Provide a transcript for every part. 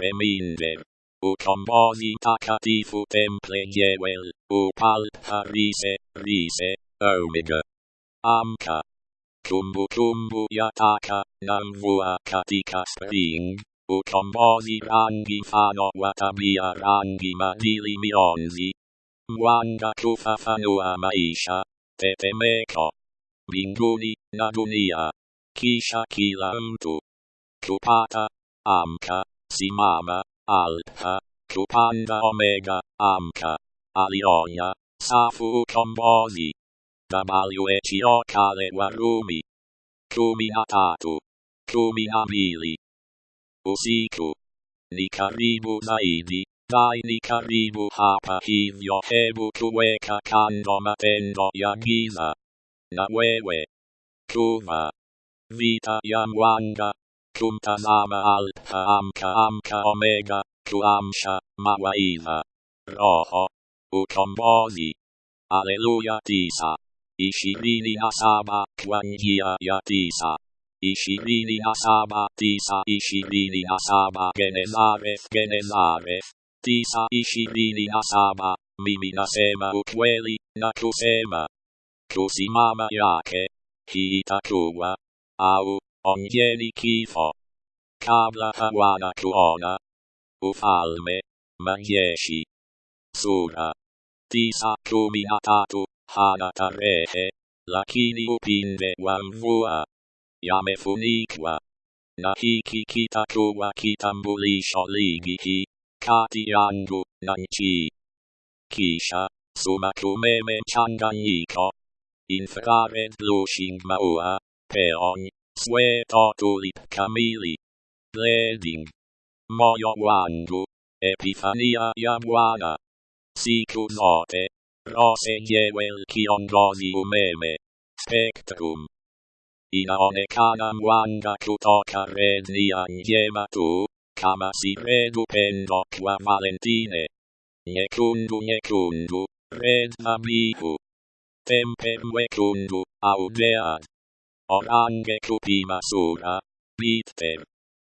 reminder. O composi takatifu temple jewel, o palpa rise, rise, omega. Amka. Kumbu kumbu yataka, namvua katika spring. O composi rangi fano watabia rangi madili mionzi. Mwanga kufafanua maisha, tetemeko. Mbinguni na dunia. Kisha kila mtu. Kupata, amka, si Simama, Alpha, Cupanda Omega, Amca, Alioia, Safu Combosi, Dabaluetio Kale Warumi, Cumi Atatu, Cumi Abili, Usiku, Nikaribu Zaidi, Dai Nikaribu Hapa Hivio Hebu Kueka Kando Matendo Yagiza, Nawewe, Kuva, Vita Yamwanga, Kumtazama alpha amka amka omega. Kuamsha mawaidha. Roho. Ukombozi. Aleluya tisa. Ishirini na saba kwa njia ya tisa. Ishirini na saba tisa ishirini na saba Genezareth Genezareth tisa ishirini na saba mimi nasema ukweli na kusema kusimama yake hii itakuwa au Oh, Ognieri chifo. Cabla Kawara Kuona. Ufalme. Magieshi. Sura. Tisa cuminatatu, hanata rehe. Lakini upinde wamvua. Yamefunikwa. Nahiki kita kitakuwa kitambulisho ligi. Kati yangu na nchi. Kisha, sumakumeme mchanganyiko. Infrared blushing maua, peony, Sueto tulip camili. Bleeding. Moyo wandu. Epifania jaguara. Sicut zote. Rose jewel cion umeme. Spectrum. Ina one canam wanga cutoca red nia jema tu, kama si redu pendo qua valentine. Necundu necundu, red abihu. Tempem vecundu, audeat orange cutima sura, bitter.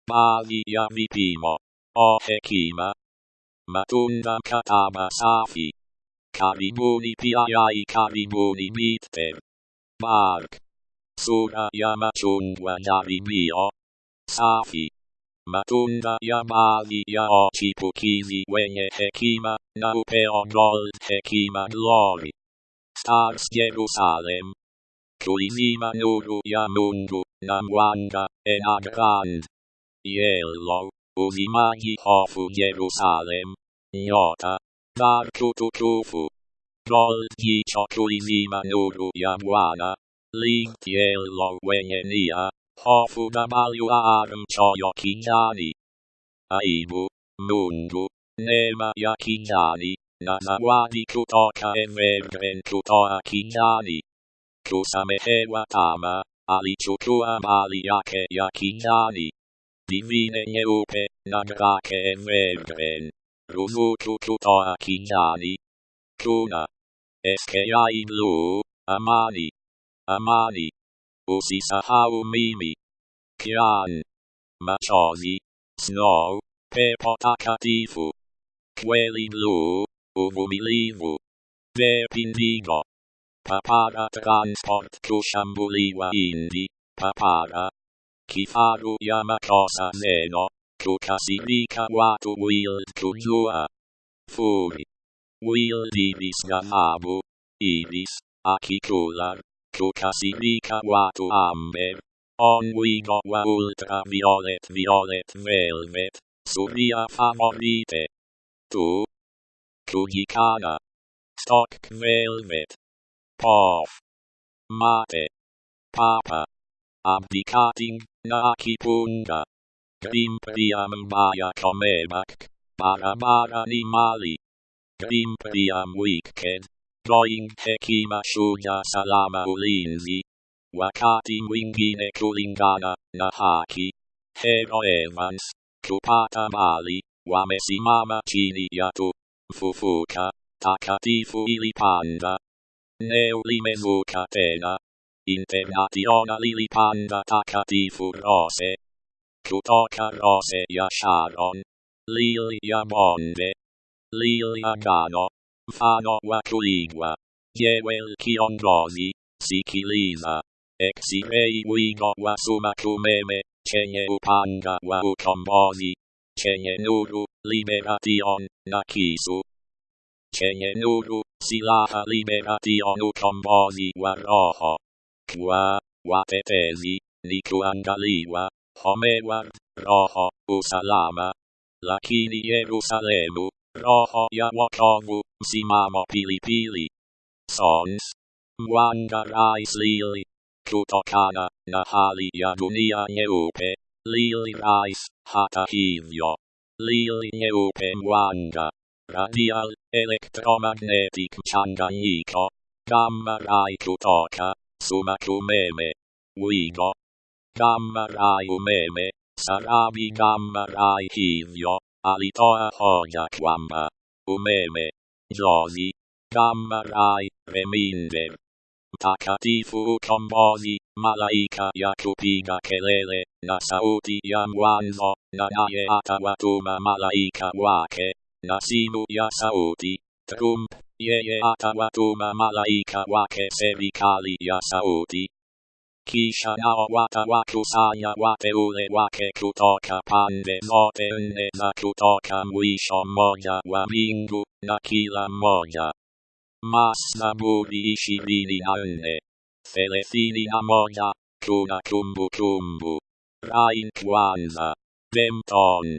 Palia vitimo, o hecima. Matundam catama safi. Caribuni piarai caribuni bitter. Bark. Sura yamacundua naribio. Safi. Matunda yamali ya ochipukizi wenye hekima, naupeo gold hekima glory. Stars Jerusalem. Cuisima loro iamundo, namuanga, en agrand. Iello, usimagi hofu Jerusalem. Iota, dar cutucufu. Gol dicio cuisima loro iamuana. Lintiello venenia, hofu damalua aram ciocchiani. Aibu, mundu, nema iachiani, wadi cutoca e verben cutoa chiani. Kusamehewa tama, alichukua mali yake ya kijani. Divine nyeupe, na grake Evergreen. Ruzuku kutoa. Kuna. SKI Blue, amani. Amani. Usisahau mimi. Kian. Machozi. Snow. Pepo takatifu. Kweli blue. Uvumilivu. Verpindigo. papara transport cusciambuliwa indi, papara. Chi faru iama cosa zeno, cu casirica watu wild cu jua. Furi. Wild iris gahabu, iris, acicular, cu casirica watu amber. On wigo wa ultra violet violet velvet, suria favorite. Tu. Cugicana. Stock velvet. Pof. Mate. Papa. Abdicating na akipunga. Grimpriam mbaya komebak. Barabara ni mali. Grimpriam wicked. Going hekima shuja salama ulinzi. Wakati mwingine kulingana na haki. Hero Evans. Kupata mali. Wamesimama chini ya tu. Mfufuka. Takatifu ilipanda. Neulime vocatena. Internationa lili panda tacati furose. Cutoca rose ia sharon. Lilia monde. Lilia gano. Fano vacuigua. Dievel cion rosi. Sicilisa. Exirei uigo va suma cumeme. Cene upanga va ucombosi. Cene nuru, liberation, nacisu. Cene nuru, Silaha liberation ucombosi guaroho. Qua, guatetesi, licuangaliwa, homeward, roho, usalama. Lacini Jerusalemu, roho ya jawokovu, simamo pilipili. Sons. Mwangarais lili. Kutokana, nahali jadunia neupe. Lili rais, hata hivyo. Lili neupe mwanga. Radial, electromagnetic changaiko, gamma rai kutoka, sumakumeme, wigo, gamma rai umeme, sarabi gamma rai hivyo, alitoa hoja kwamba, umeme, jozi, gamma rai, reminder, Takatifu ukombozi, malaika ya kupiga kelele, na sauti ya mwanzo, na naye atawatuma malaika wake, na simu ya sauti, trump, yeye atawatuma malaika wake serikali ya sauti, kisha nao watawakusanya wateule wake kutoka pande zote nne za kutoka mwisho mmoja wa mbingu, na kila mmoja. Mazaburi ishirini na nne. Thelathini na moja. Kuna kumbukumbu. Rain kwanza, Bempton,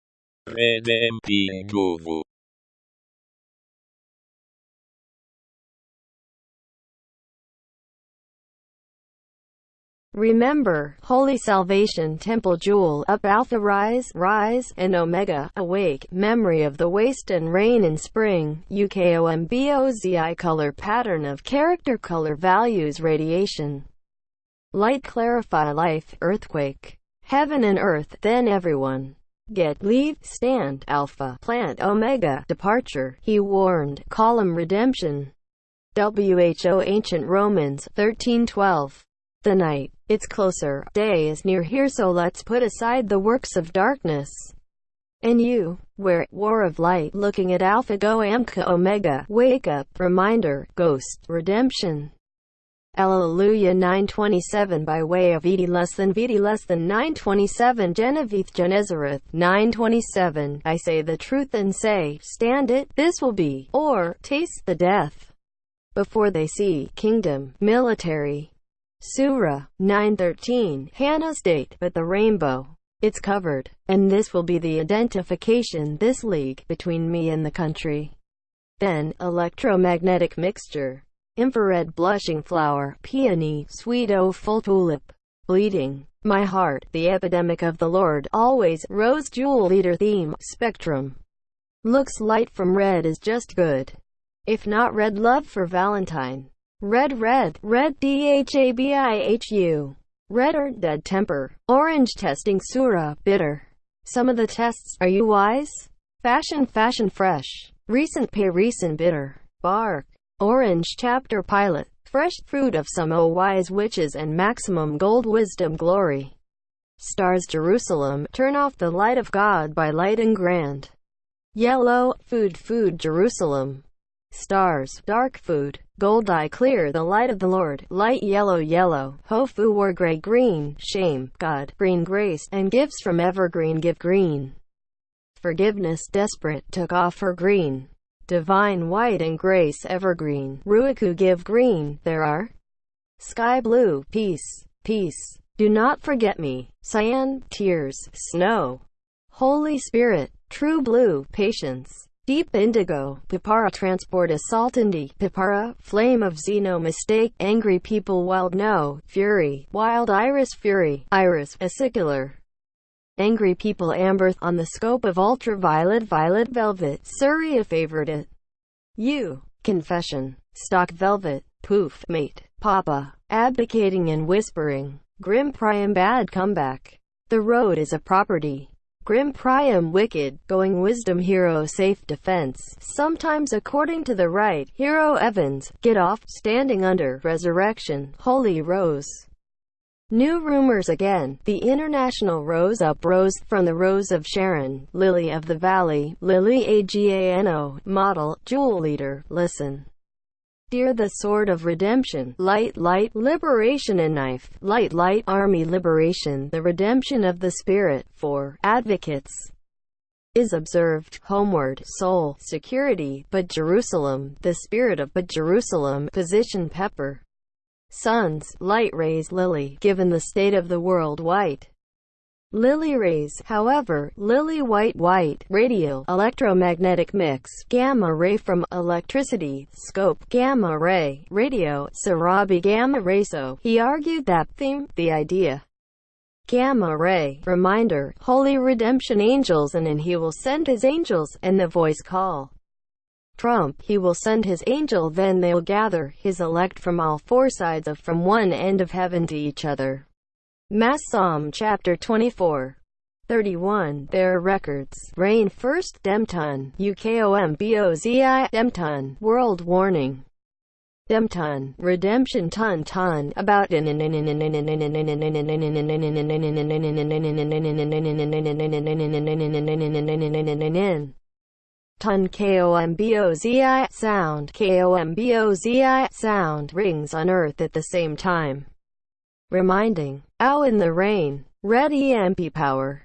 Redemping nguvu. Remember, Holy Salvation Temple Jewel up Alpha Rise, Rise, and Omega, Awake, Memory of the Waste and Rain in Spring, UKOMBOZI Color Pattern of Character Color Values Radiation. Light Clarify Life, Earthquake. Heaven and Earth, then everyone. Get, leave, stand, Alpha, plant, Omega, departure, he warned, column redemption. WHO Ancient Romans, 1312. The night, it's closer, day is near here so let's put aside the works of darkness. And you, where, war of light, looking at Alpha Go Amka Omega, wake up, reminder, ghost, redemption. Alleluia 927 by way of Vidi less than Vidi less than 927 Genevieve Genezareth 927 I say the truth and say, stand it, this will be, or, taste the death. Before they see, kingdom, military. Surah 913 Hannah's date, but the rainbow. It's covered, and this will be the identification this league between me and the country. Then, electromagnetic mixture infrared blushing flower, peony, sweet oh full tulip, bleeding, my heart, the epidemic of the Lord, always, rose jewel leader theme, spectrum. Looks light from red is just good. If not red love for Valentine. Red red, red DHABIHU. Red or dead temper. Orange testing Sura, bitter. Some of the tests, are you wise? Fashion fashion fresh. Recent pay recent bitter. Bark. Orange Chapter Pilot Fresh fruit of some O wise witches and maximum gold wisdom glory. Stars Jerusalem, turn off the light of God by light and grand. Yellow, food food Jerusalem. Stars, dark food, gold eye clear the light of the Lord, light yellow yellow, Hofu war gray green, shame, God, green grace, and gifts from evergreen give green. Forgiveness desperate took off her green divine white and grace evergreen, Ruiku give green, there are Sky blue, peace, peace. Do not forget me. Cyan, tears, snow. Holy Spirit, true blue, patience. Deep indigo, Pipara transport assault indi, Pipara, flame of Xeno mistake, angry people wild no, fury, wild iris fury, iris, acicular. Angry people amber, on the scope of ultraviolet violet velvet, Surya favorite it. You, confession, stock velvet, poof, mate, papa, abdicating and whispering, grim priam bad comeback. The road is a property. Grim Priam wicked, going wisdom hero safe defense, sometimes according to the right, hero Evans, get off, standing under, resurrection, holy rose. New rumors again, the international rose up rose from the rose of Sharon, lily of the valley, lily AGANO, model, jewel leader, listen. Dear the sword of redemption, light, light, liberation and knife, light, light, army liberation, the redemption of the spirit, for advocates is observed, homeward, soul, security, but Jerusalem, the spirit of but Jerusalem, position pepper, suns, light rays, lily, given the state of the world white. Lily rays, however, lily white white, radio, electromagnetic mix, gamma ray from electricity, scope, gamma ray, radio, Sarabi gamma ray so, he argued that theme, the idea, gamma ray, reminder, holy redemption angels and and he will send his angels, and the voice call. Trump, he will send his angel then they'll gather, his elect from all four sides of from one end of heaven to each other. Mass Psalm chapter 24. 31. Their records. Rain first Demton. UKOMBOZI. Demton. World warning. Demton. Redemption ton ton. About ton KOMBOZI. Sound. KOMBOZI. Sound. Rings on earth at the same time reminding, ow in the rain, red EMP power.